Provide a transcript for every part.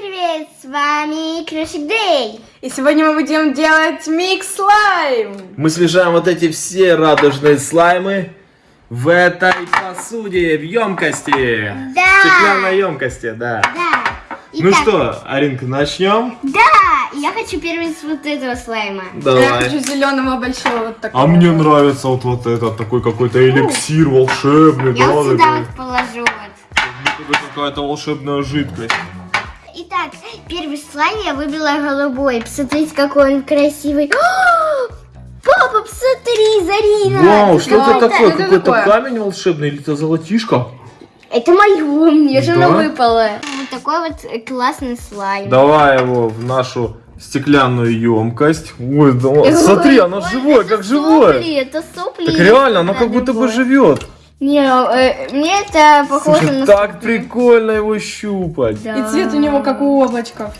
привет! С вами Крошик Дэй. И сегодня мы будем делать микс слайм. Мы смешаем вот эти все радужные слаймы в этой посуде, в емкости. Да. Стеклянной емкости, да. Да. Ну Итак, что, Аринка, начнем? Да, я хочу первый с вот этого слайма. Я Давай. хочу зеленого большого вот такого. А мне нравится вот, вот этот такой какой-то эликсир волшебный, Я да, вот сюда такой. вот положу вот. Как будто какая-то волшебная жидкость. Итак, первый слайм я выбрала голубой. Посмотрите, какой он красивый. О, Папа, посмотри, Зарина. Вау, что Вау, это такое? это Какой-то камень волшебный или это золотишко? Это мое, мне же Да? оно выпало. Вот такой вот э, классный слайм. Давай его в нашу стеклянную емкость. Ой, да, смотри, оно ой, живое, это как живое. Сопли, это сопли. Так реально, оно Да, как будто бы живет. Не, э, мне это похоже Слушай, на... так прикольно его щупать. Да. И цвет у него как у облачков.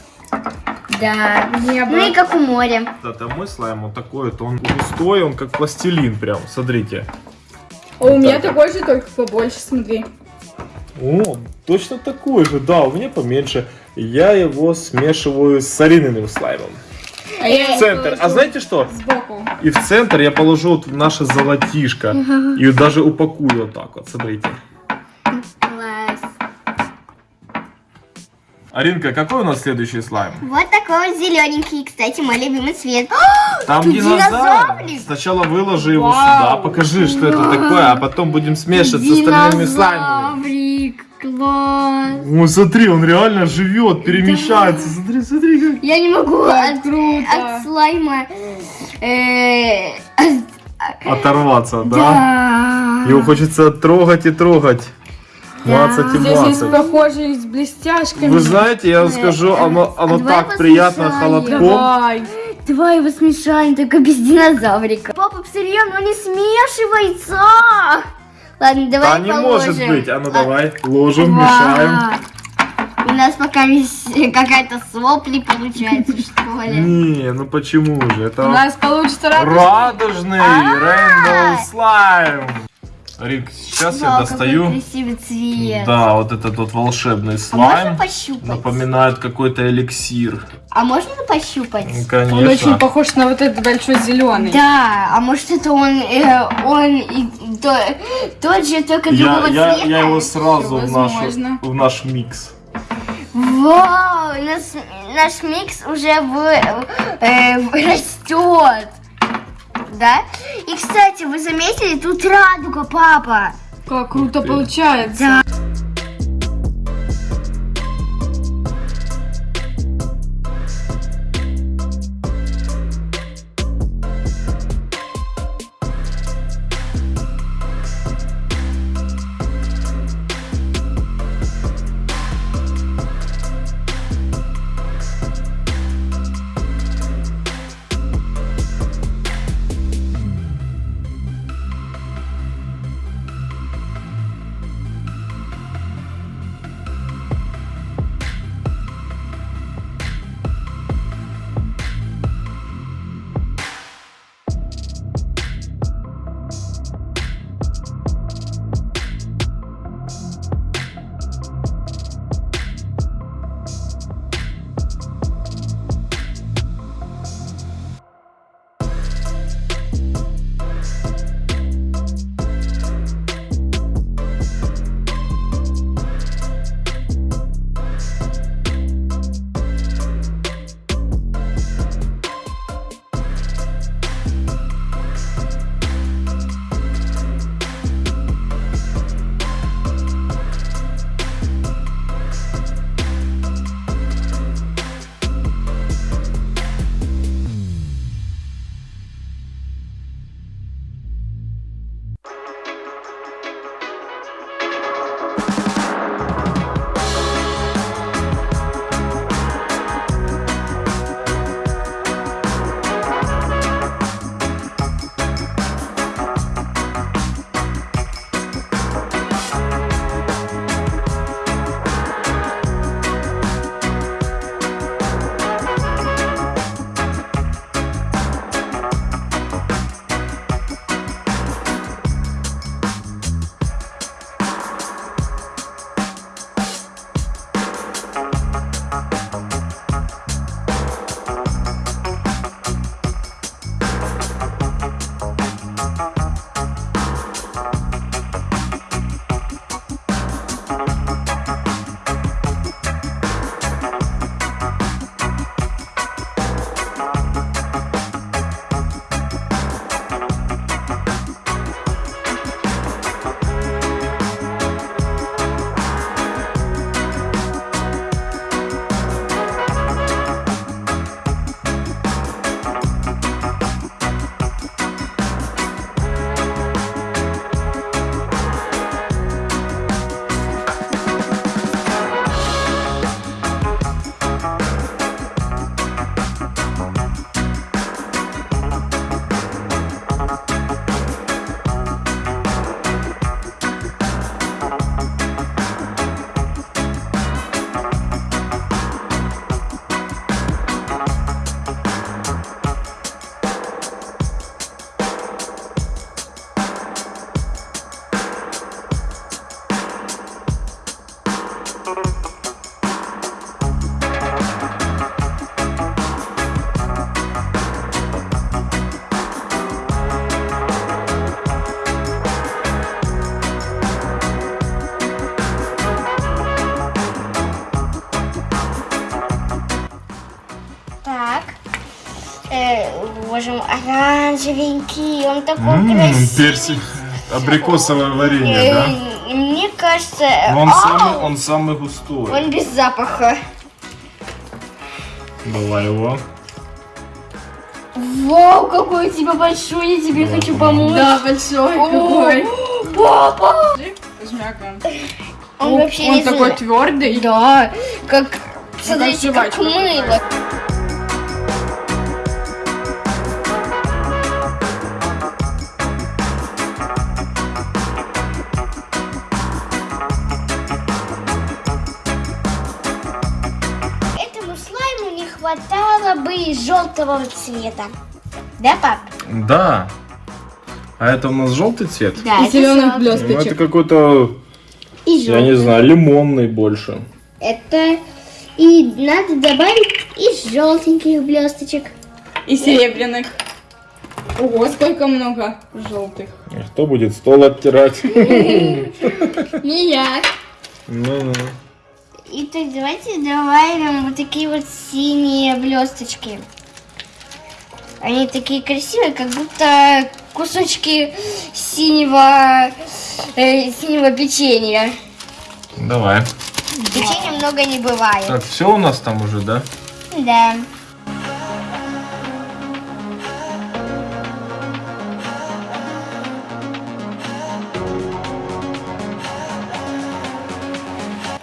Да. Небо. Ну и как у моря. Это мой слайм, он такой, вот он густой, он как пластилин прям, смотрите. А у меня так. такой же, только побольше, смотри. О, точно такой же, да, у меня поменьше. Я его смешиваю с арининым слаймом. А В центр. А знаете что? Сбоку. И в центр я положу вот наше золотишко. И даже упакую вот так вот, смотрите. Класс. Аринка, какой у нас следующий слайм? Вот такой вот зелененький, кстати, мой любимый цвет. Там Тут динозавр. динозаврик. Сначала выложи его Вау. сюда, покажи, что это такое, а потом будем смешивать с остальными слаймами. Класс. О, смотри, он реально живет, перемещается. Смотри, смотри, как. Я не могу Как от, круто. от слайма... э, от- Оторваться, да? да. Его хочется трогать и трогать. Мацать и Здесь есть мацать. похожие с блестяшками. Вы знаете, я вам скажу, оно, оно Давай так приятно холодком. Давай. Давай его смешаем, только без динозаврика. Папа, посмотри, оно не смешивается. Ладно, давай Да не положим. может быть. А ну А, давай, ложим, Вау. мешаем. У нас пока какая-то сопли получается, что ли. Не, ну почему же? У Это нас получится радужный. радужный Rainbow слайм. Рик, сейчас я Вау, какой достаю. красивый цвет. Да, вот этот вот волшебный А можно слайм. пощупать? Напоминает какой-то эликсир. А можно пощупать? Ну, Он очень Конечно. похож на вот этот большой зеленый. Да, а может это он, э, он и то- тот же, только Я, другого я, цвета? я его сразу в, нашу, в наш микс. Вау, наш, наш микс уже в, э, растет. Да? И, кстати, вы заметили, тут радуга, папа. Как круто получается. Да. Оранжевенький, он такой М, красивый. персик. Абрикосовое варенье, да? Э, Мне кажется, Но Он ау, самый, он самый густой. он без запаха. Давай его. Вау, какой у тебя большой, я тебе Да, хочу помочь. Да, большой О, какой. Папа! Он О, вообще он такой твердый. Да, как, смотрите, как мыло. Желтого цвета. Да, пап? Да. А это у нас желтый цвет? Да, И зеленых Ну, это блесточек. какой-то, И я не знаю, лимонный больше. Это и надо добавить и желтеньких блесточек. И серебряных. Ого, сколько много желтых. И Кто будет стол оттирать? Не я. Ну-ну. И так давайте добавим вот такие вот синие блесточки. Они такие красивые, как будто кусочки синего, э, синего печенья. Давай. Печенья много не бывает. Так, все у нас там уже, да? Да.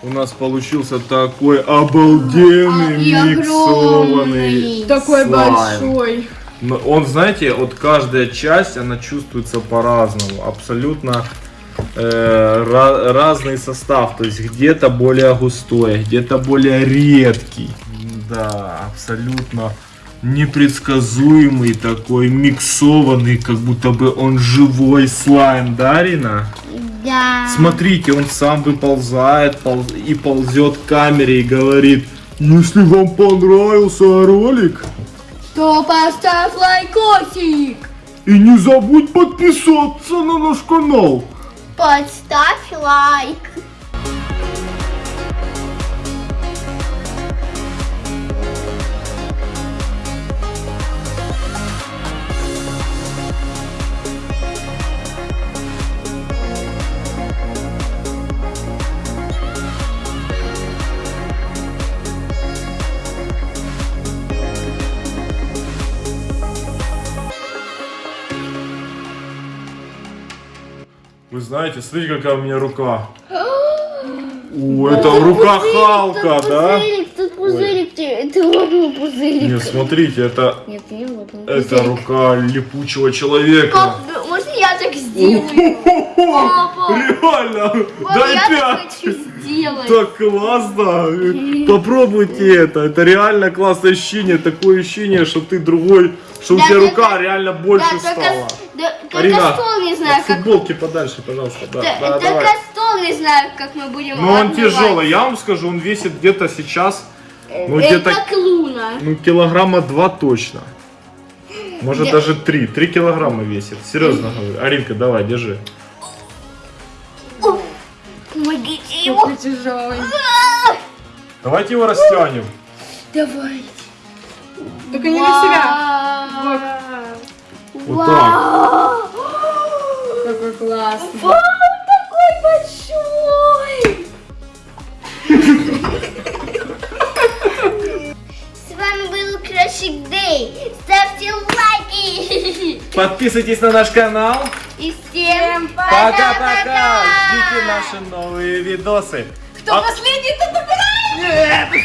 У нас получился такой обалденный миксованный. огромный. Такой слайм. большой. Но Он, знаете, вот каждая часть, она чувствуется по-разному. Абсолютно э, ра- разный состав. То есть где-то более густой, где-то более редкий. Да, абсолютно непредсказуемый такой, миксованный, как будто бы он живой слайм, да, Рина? Да. Смотрите, он сам выползает полз- и ползет к камере и говорит, «Ну, если вам понравился ролик, То поставь лайкосик. и не забудь подписаться на наш канал. Подставь лайк. Знаете, смотрите, какая у меня рука. О, это рука Халка, да? Тут пузырик, ты, лопнул пузырик. Нет, смотрите, это, Нет, не лопнул это рука липучего человека. Пап, можно я так сделаю? Папа, Реально, дай пять. Так классно! Попробуйте это. Это реально классное ощущение. Такое ощущение, что ты другой, что у тебя рука реально больше стала. Арина, стол не знаю, от как... футболки подальше, пожалуйста. Да, Да, только стол не знаю, как мы будем Ну он тяжелый, я вам скажу, он весит где-то сейчас, ну Э, где-то, ну килограмма два точно. Может Да. даже три, три килограмма весит. Серьезно говорю. Аринка, давай, держи. Помогите ему. Такой тяжелый. Давайте его растянем. Давай. Только не на себя. Вот так. Какой классный. Подписывайтесь на наш канал. И всем Пока-пока. Ждите наши новые видосы. Кто последний, тот убирает.